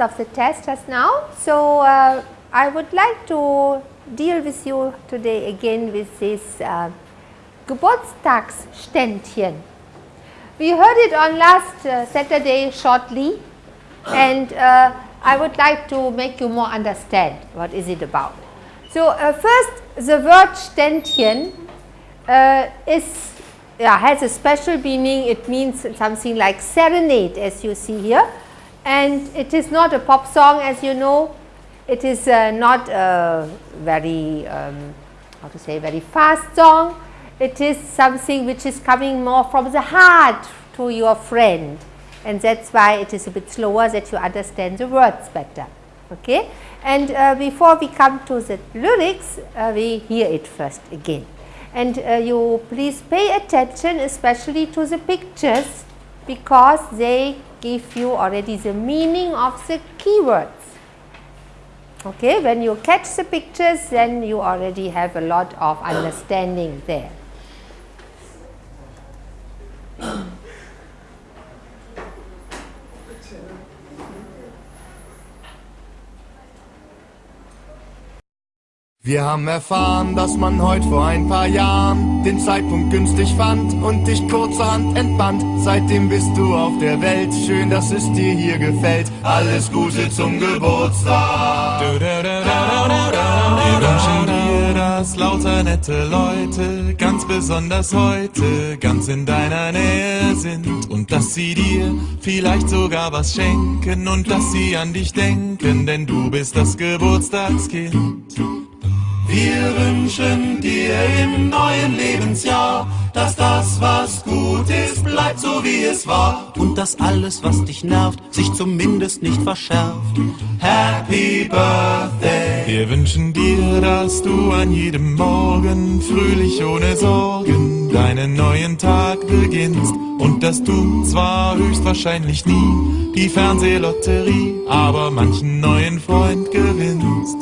of the test just now. So, uh, I would like to deal with you today again with this uh, Geburtstagsständchen. We heard it on last uh, Saturday shortly and uh, I would like to make you more understand what is it about. So, uh, first the word Ständchen uh, is yeah, has a special meaning. It means something like serenade as you see here and it is not a pop song as you know. It is uh, not a very um, how to say very fast song. It is something which is coming more from the heart to your friend and that is why it is a bit slower that you understand the words better. Okay? And uh, before we come to the lyrics, uh, we hear it first again. And uh, you please pay attention especially to the pictures because they give you already the meaning of the keywords. Okay, when you catch the pictures then you already have a lot of understanding there. Wir haben erfahren, dass man heute vor ein paar Jahren den Zeitpunkt günstig fand und dich kurzerhand entband. Seitdem bist du auf der Welt, schön, dass es dir hier gefällt. Alles Gute zum Geburtstag. Wir wünschen dir, dass lauter nette Leute ganz besonders heute ganz in deiner Nähe sind und dass sie dir vielleicht sogar was schenken und dass sie an dich denken, denn du bist das Geburtstagskind. Wir wünschen dir im neuen Lebensjahr, dass das, was gut ist, bleibt so wie es war. Und dass alles, was dich nervt, sich zumindest nicht verschärft. Happy Birthday! Wir wünschen dir, dass du an jedem Morgen fröhlich ohne Sorgen deinen neuen Tag beginnst. Und dass du zwar höchstwahrscheinlich nie die Fernsehlotterie, aber manchen neuen Freund gewinnst.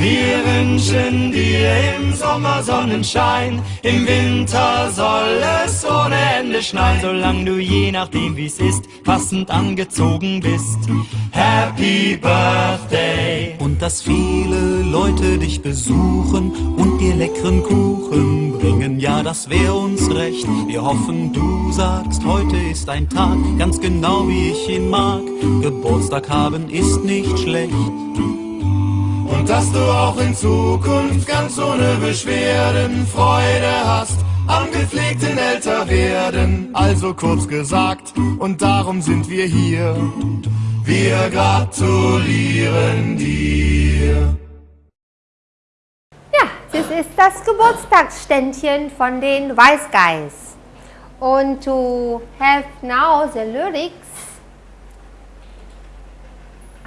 Wir wünschen dir im Sommer Sonnenschein, im Winter soll es ohne Ende schneien, solange du je nachdem wie's ist, passend angezogen bist. Happy Birthday! Und dass viele Leute dich besuchen und dir leckeren Kuchen bringen, ja, das wär uns recht. Wir hoffen, du sagst, heute ist ein Tag, ganz genau wie ich ihn mag. Geburtstag haben ist nicht schlecht. Und dass du auch in Zukunft ganz ohne Beschwerden Freude hast am gepflegten Älterwerden. Also kurz gesagt, und darum sind wir hier. Wir gratulieren dir. Ja, das ist das Geburtstagsständchen von den Guys. Und to have now the lyrics,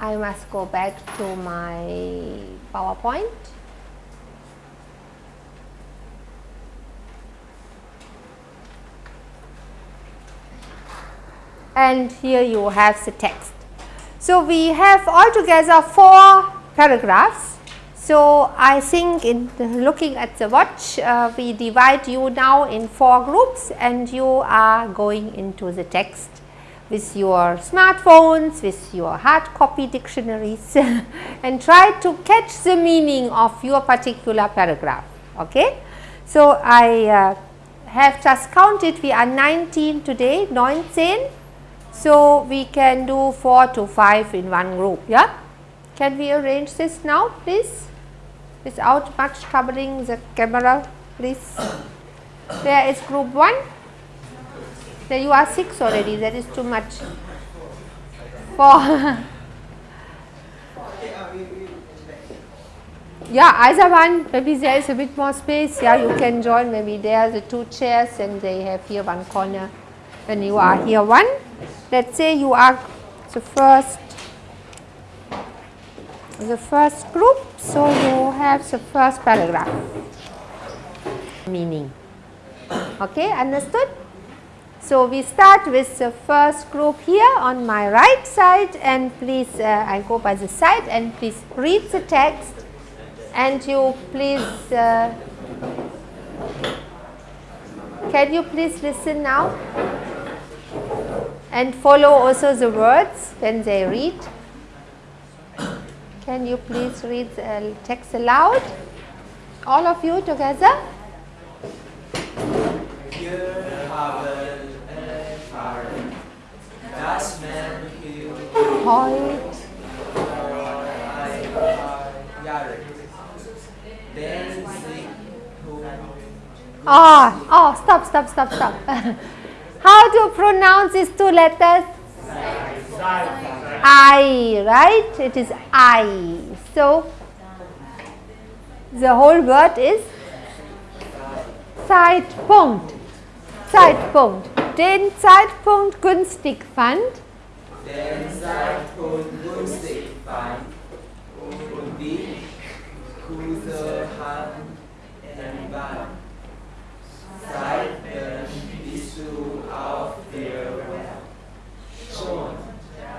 I must go back to my PowerPoint. And here you have the text. So, we have altogether four paragraphs. So, I think in looking at the watch, uh, we divide you now in four groups and you are going into the text with your smartphones, with your hard copy dictionaries and try to catch the meaning of your particular paragraph. Okay? So, I uh, have just counted we are 19 today, 19. So, we can do 4 to 5 in one group. Yeah? Can we arrange this now please without much troubling the camera please. There is group 1? There you are 6 already that is too much. 4. yeah either one maybe there is a bit more space yeah you can join maybe there are the two chairs and they have here one corner and you are here one. Let us say you are the first the first group. So, you have the first paragraph meaning. Okay, understood? So, we start with the first group here on my right side and please uh, I go by the side and please read the text and you please uh, can you please listen now and follow also the words when they read. Can you please read the text aloud? All of you together? Wir haben erfahren, dass man hier Heute. ein paar Jahre den sich ah, Oh, ah, oh, stop, stop, stop, stop. How to pronounce these two letters? I, right? It is I. So, the whole word is Zeitpunkt. Zeitpunkt. Den Zeitpunkt günstig fand. den Zeitpunkt günstig fand und die Kurse haben entwandt. Seitdem bist du auf der Welt. Schon,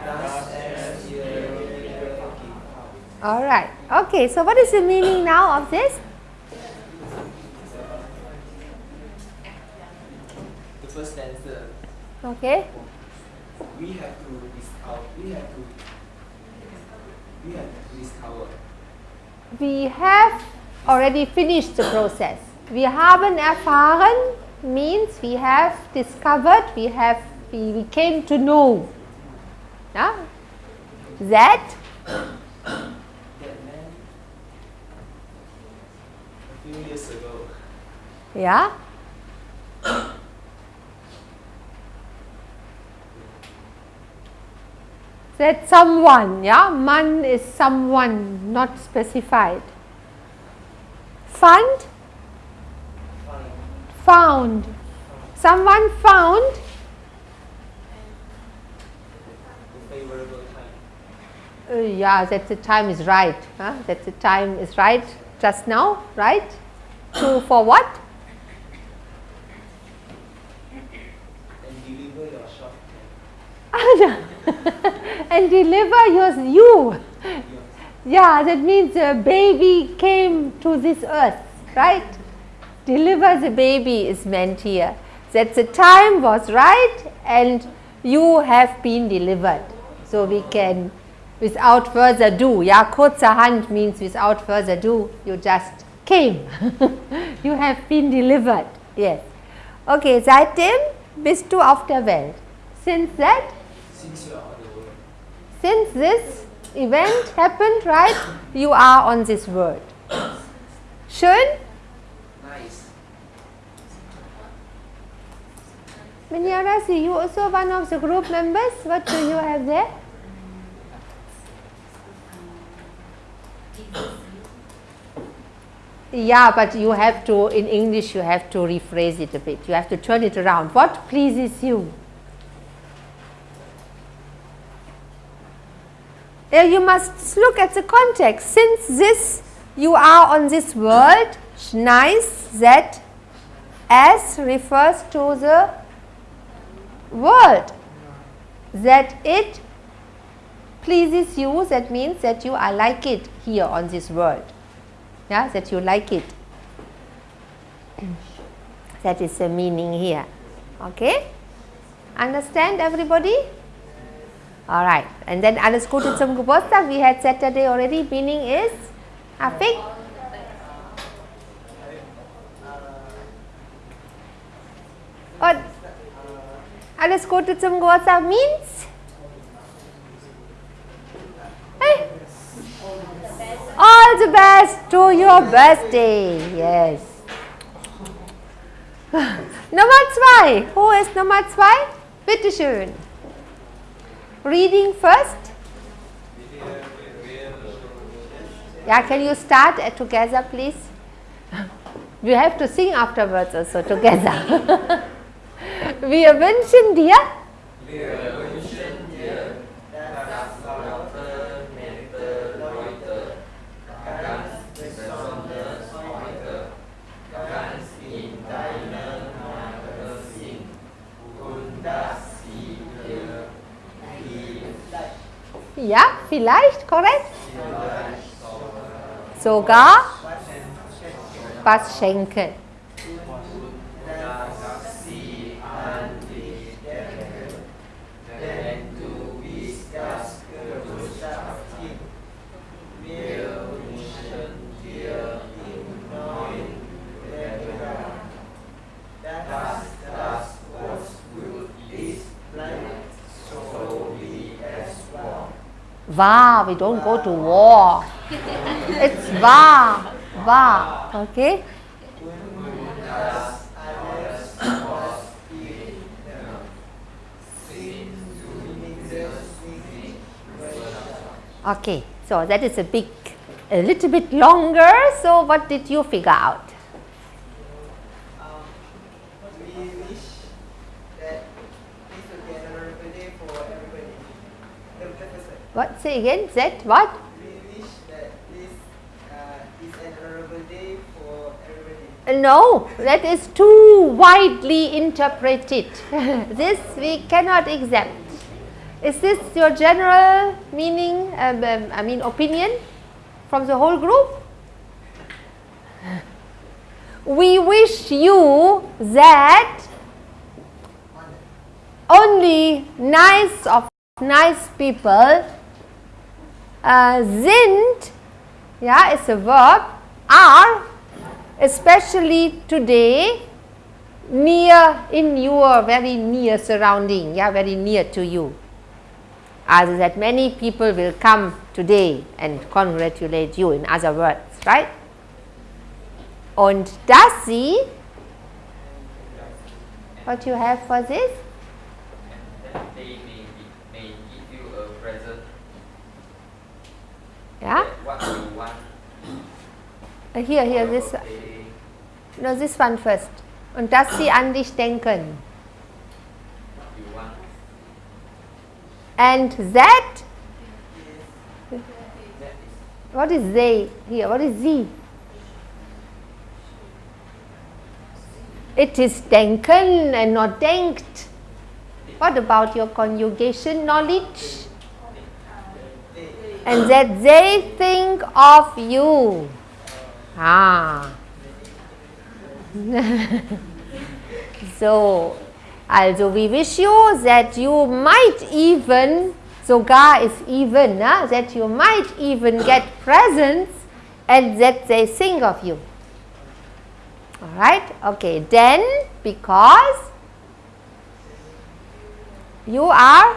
dass es dir wieder gibt. All right. Okay, so what is the meaning now of this? The first answer, Okay. we have to discover, we have to, we have to discover. We have already finished the process. Wir haben erfahren means we have discovered, we have we, we came to know. Yeah? That That man, a few years ago, yeah. That someone, yeah, man is someone not specified. Fund, found. Someone found. Uh, yeah, that the time is right. Huh? That the time is right just now, right? To for what? and deliver your shop and deliver yours, you. Yeah, that means a baby came to this earth, right? Deliver the baby is meant here. That the time was right and you have been delivered. So we can, without further ado, ja, kurzerhand means without further ado, you just came. you have been delivered. Yes. Okay, seitdem bist du auf der Welt. Since that, since this event happened, right, you are on this world. Schön? Nice. Minyarasi, you also one of the group members. What do you have there? Yeah, but you have to, in English, you have to rephrase it a bit. You have to turn it around. What pleases you? Uh, you must look at the context. Since this, you are on this world, nice, that as refers to the world. That it pleases you, that means that you are like it here on this world. Yeah, that you like it. that is the meaning here. Okay? Understand everybody? Alright. And then Gute zum Geburtstag. We had Saturday already. Meaning is Afik? Und alles Gute zum Geburtstag means? Hey. All the best to your birthday. Yes. Nummer zwei. Who is Nummer zwei? Bitte schön. Reading first. Yeah, can you start uh, together, please? We have to sing afterwards also together. Wir wünschen dir Ja, vielleicht, korrekt? Sogar was schenken. War. We don't go to war. it's va, va, Okay. Okay, so that is a big, a little bit longer. So what did you figure out? Um, we wish that this would be a memorable day for everybody. The, the first one. What say again? That what? We wish that this uh, is a memorable day for everybody. Uh, No, that is too widely interpreted. this we cannot accept. Is this your general meaning, um, um, I mean opinion from the whole group? We wish you that only nice of nice people uh, sind, yeah, it's a verb, are especially today near in your very near surrounding, yeah, very near to you. As that many people will come today and congratulate you, in other words, right? Und dass sie, what you have for this? that they may, be, may give you a present Yeah. Uh, here, here, this, no, this one first. Und dass sie an dich denken. And that, what is they here? What is sie? It is denken and not denkt. What about your conjugation knowledge? And that they think of you. Ah. so, also we wish you that you might even, sogar is even, ah, that you might even get presents and that they think of you. Alright, okay, then because you are,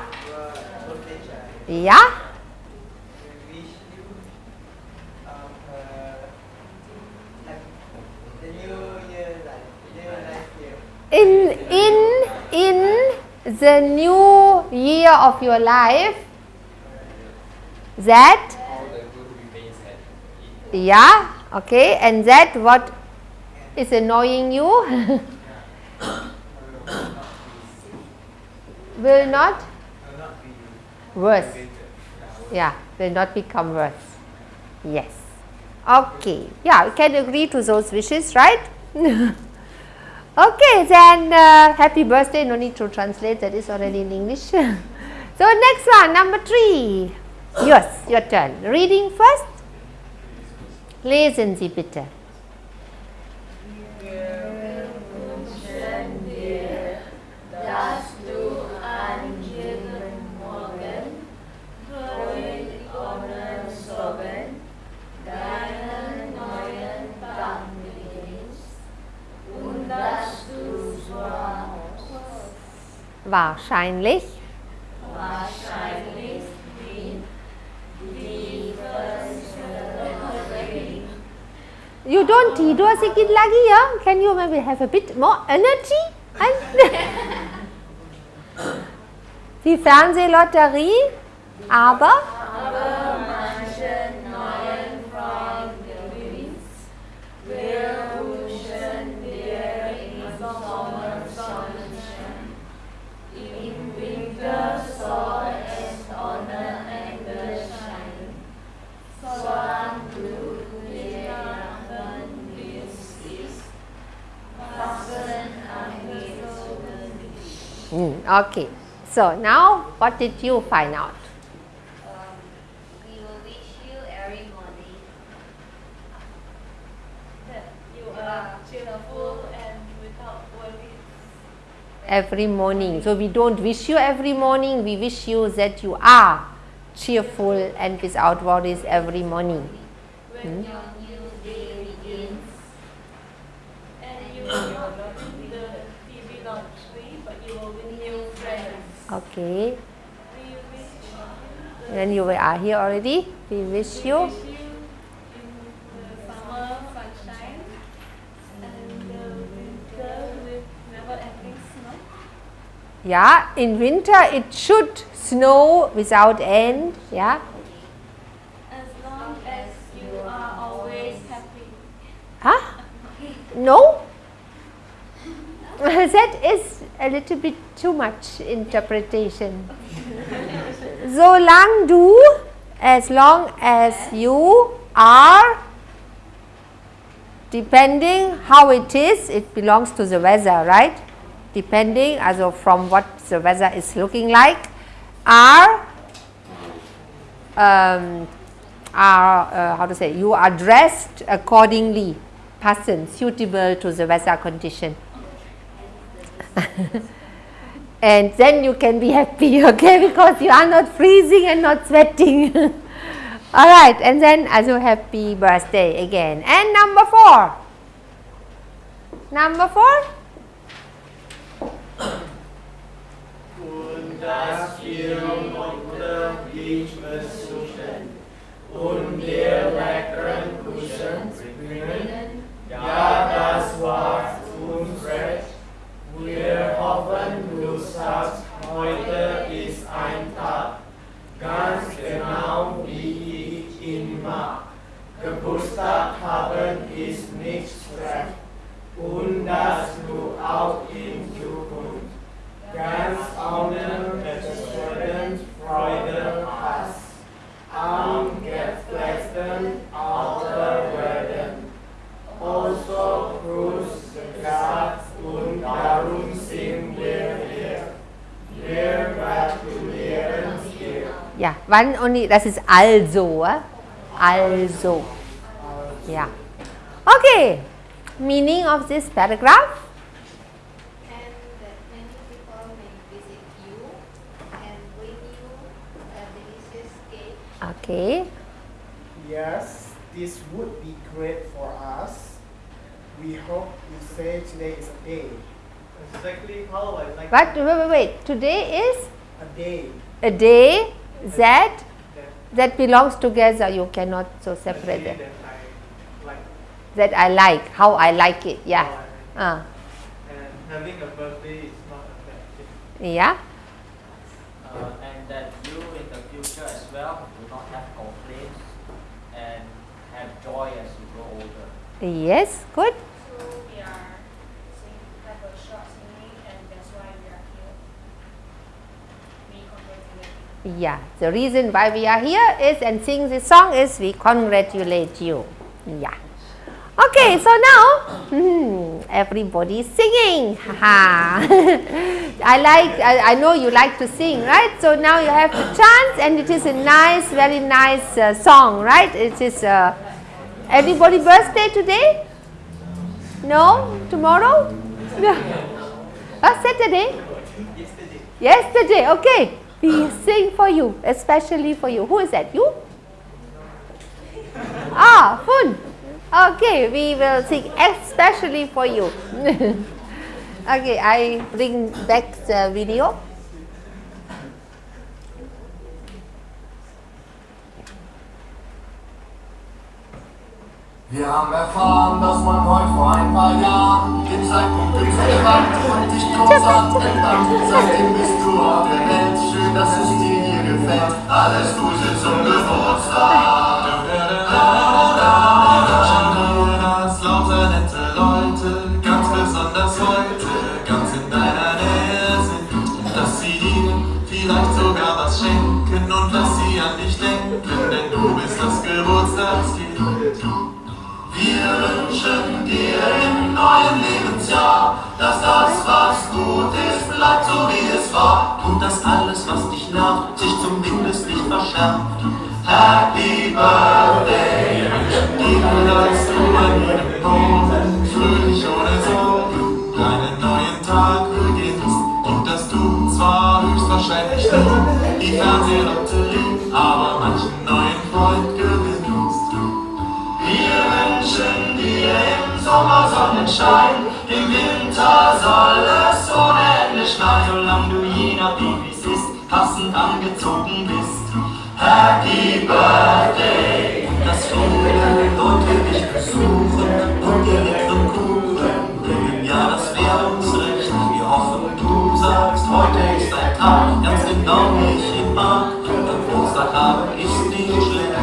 yeah, We wish you um, uh, like the new year, like new life year. in, in, in the new year of your life, that, yeah, okay, and that what is annoying you will not worse. Yeah, will not become worse. Yes. Okay. Yeah, we can agree to those wishes, right? okay, then uh, happy birthday. No need to translate, that is already in English. so, next one, number three. Yes, your turn. Reading first. Lesen Sie bitte. Wahrscheinlich. You don't tidur sikit lagi ya? Can you maybe have a bit more energy? Die Fernsehlotterie, aber okay. So now what did you find out? We will wish you every morning that you are cheerful and without worries. Every morning. So we don't wish you every morning, we wish you that you are cheerful and without worries every morning. when your new day begins. And you will not win the TV lottery, but you will win new friends. Okay. We wish you are here already. We wish you. wish you in the summer sunshine and the winter with never ending snow. Yeah, in winter it should snow without end. Yeah. As long as you are always happy. Huh? No? that is a little bit too much interpretation. so long do as long as you are, depending how it is, it belongs to the weather, right? Depending, as of from what the weather is looking like, are um, are uh, how to say you are dressed accordingly person suitable to the weather condition and then you can be happy okay because you are not freezing and not sweating all right and then also happy birthday again and number 4 number 4 Und dich besuchen und leckeren bringen. Ja, das war uns recht. Wir hoffen, du sagst, heute ist ein Tag, ganz genau wie ich ihn mag. Geburtstag haben ist nicht recht. Und dass du auch in Zukunft ganz ohne Beschwerden Freude hast. Dir. ja one only das ist also eh? also ja okay meaning of this paragraph and that many people may visit you and bring you a delicious cake. okay Yes, this would be great for us. We hope you say today is a day. Exactly how I like but wait wait wait today is a day. a day that that belongs together you cannot so separate them that I like. that I like how I like it yeah uh, And having a birthday is not a bad thing. yeah uh, and that you in the future as well do not have complaints and have joy as you grow older. yes good So we are sing, have a short singing and that's why we are here. We congratulate you. Yeah. The reason why we are here is and sing this song is we congratulate you. Yeah. Okay so now hmm, everybody is singing. I like I, I know you like to sing right? So now you have the chance and it is a nice very nice uh, song right? It is uh, anybody birthday today? No? Tomorrow? No uh, Saturday? Yesterday, okay. We sing for you, especially for you. Who is that? You? Ah, Fun. Okay, we will sing especially for you. okay, I bring back the video. Wir haben erfahren, dass man heute vor ein paar Jahren den Zeitpunkt durchgewandt und dich großartig ändert. Seitdem bist du auf der Welt. Dass es dir hier gefällt. Alles Gute zum Geburtstag. Das lauter nette Leute, ganz besonders heute, ganz in deiner Nähe sind. Dass sie dir vielleicht sogar was schenken und dass sie an dich denken, denn du bist das Geburtstagskind. Wir wünschen dir im neuen Lebensjahr, dass das, was gut ist, bleibt so wie es war. Und dass alles, was dich nervt, sich zumindest nicht verschärft. Happy Birthday. Du an jedem Morgen fröhlich ohne Sorgen deinen neuen Tag beginnst und dass du zwar höchstwahrscheinlich nicht die Fernsehlotterie, aber manchen neuen Freund gewinnst. Wir wünschen dir im Sommer Sonnenschein, im Winter soll es ohne Ende schneien. Solange du je nachdem wie ist, passend angezogen bist. Happy Birthday. Dass viele Leute dich besuchen und dir leckeren Kuchen bringen, ja, das wäre uns recht. Wir hoffen, du sagst, heute ist ein Tag, ganz genau wie ich ihn mag. Am Ostertag ist nicht schlecht.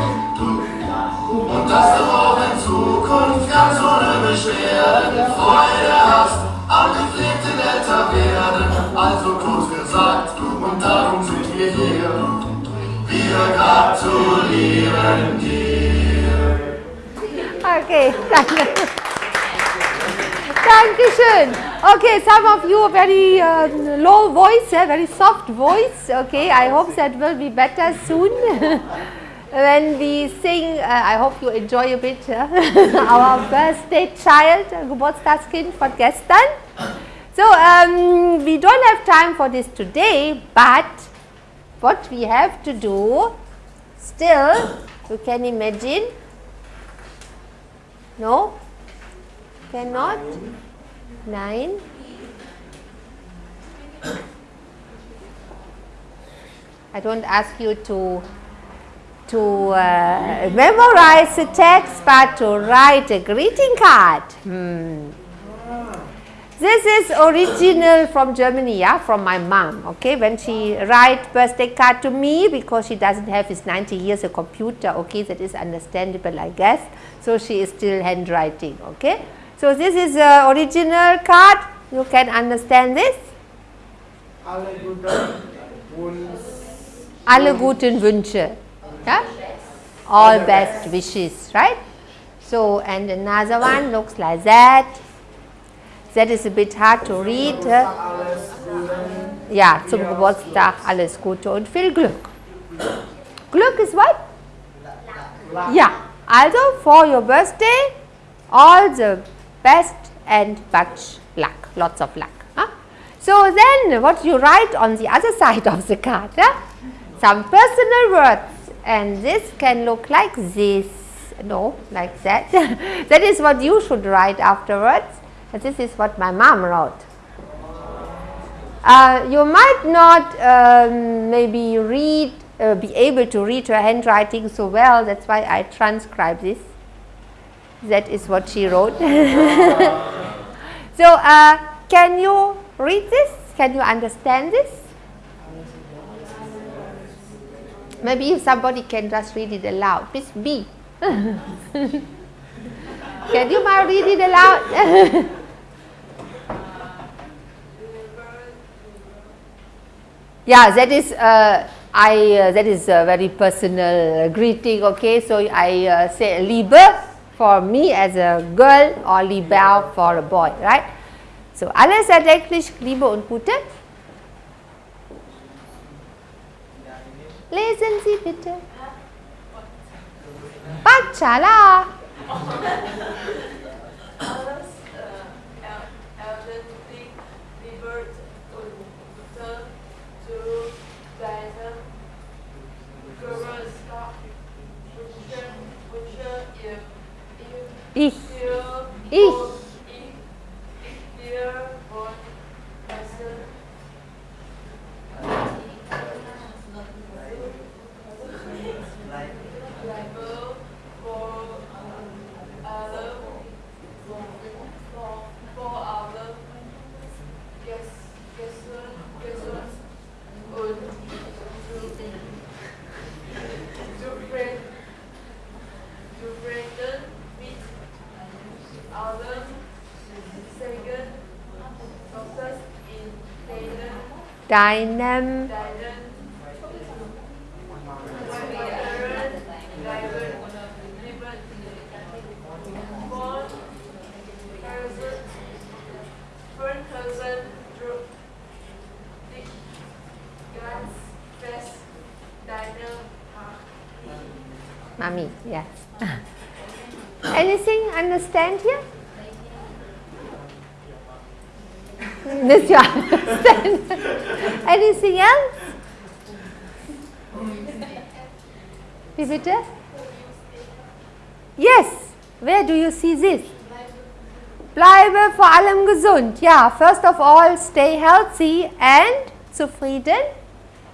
Und dass du auch in Zukunft ganz ohne Beschwerden Freude hast am gepflegten Älterwerden. Also kurz gesagt, und darum sind wir hier. Wir gratulieren dir. Okay, danke. Dankeschön. Okay, some of you very uh, low voice, eh, very soft voice. Okay, I hope that will be better soon. when we sing, uh, I hope you enjoy a bit uh, our birthday child, uh, Geburtstagskind von gestern. So, um, we don't have time for this today, but what we have to do, still, you can imagine, no, cannot, 9, I don't ask you to to uh, memorize the text, but to write a greeting card. Hmm. This is original from Germany, yeah, from my mom, okay, when she write birthday card to me because she doesn't have his 90 years a computer, okay, that is understandable, I guess. So she is still handwriting, okay. So this is the original card, you can understand this. Alle guten Wünsche. Yeah? All best wishes, right? So, and another one looks like that. That is a bit hard to read. Ja, zum Geburtstag alles Gute und viel Glück. Glück is what? Ja, also for your birthday, all the best and much luck, lots of luck. So then what you write on the other side of the card? Huh? Some personal words and this can look like this, no, like that. that is what you should write afterwards. This is what my mom wrote. Uh, you might not um, maybe read, uh, be able to read her handwriting so well, that's why I transcribe this. That is what she wrote. so, uh, can you read this? Can you understand this? Maybe if somebody can just read it aloud. Miss B. can you read it aloud? yeah, that is uh, I uh, that is a very personal greeting. Okay, so I uh, say Liebe for me as a girl or Liebel for a boy, right? So alles erdenklich, Liebe und Gute. Lesen Sie bitte. Bacala. Ich. Ich. ich, ich Deinem Mommy, yes. Anything understand here? This you understand. Anything else? Wie bitte? Yes. Where do you see this? Bleibe vor allem gesund. Ja, first of all, stay healthy and zufrieden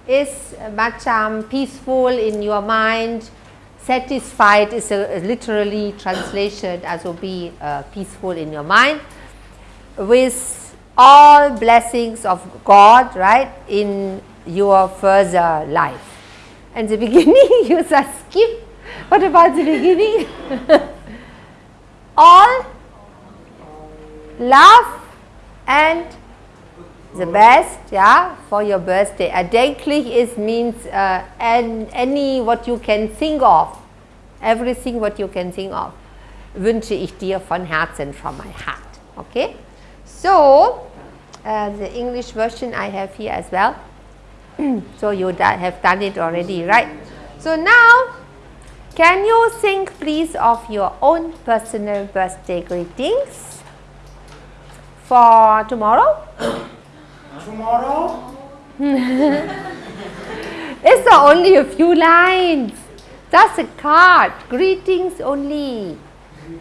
is much um, peaceful in your mind. Satisfied is a, a literally translation as will be uh, peaceful in your mind with all blessings of God, right, in your further life. And the beginning you just skip. What about the beginning? all love and the best yeah for your birthday erdenklich is means uh, and any what you can think of everything what you can think of wünsche ich dir von Herzen from my heart okay so uh, the English version I have here as well so you have done it already right so now can you think please of your own personal birthday greetings for tomorrow Tomorrow? it's only a few lines. Just a card. Greetings only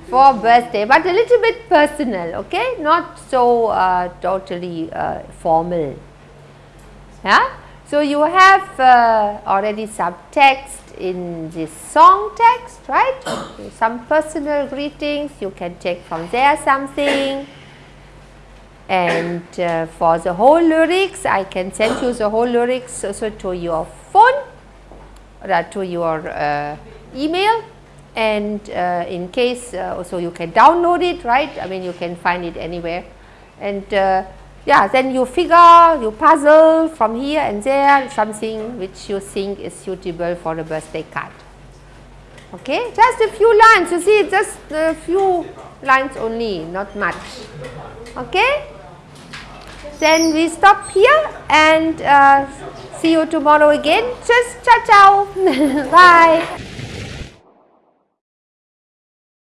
for birthday, but a little bit personal, okay? Not so uh, totally uh, formal. Yeah? So you have uh, already some text in this song text, right? some personal greetings, you can take from there something and uh, for the whole lyrics I can send you the whole lyrics also to your phone or to your uh, email and uh, in case uh, also you can download it right I mean you can find it anywhere and uh, yeah then you figure you puzzle from here and there something which you think is suitable for a birthday card okay just a few lines you see just a few lines only not much okay then we stop here and uh, see you tomorrow again. Just ciao ciao. Bye.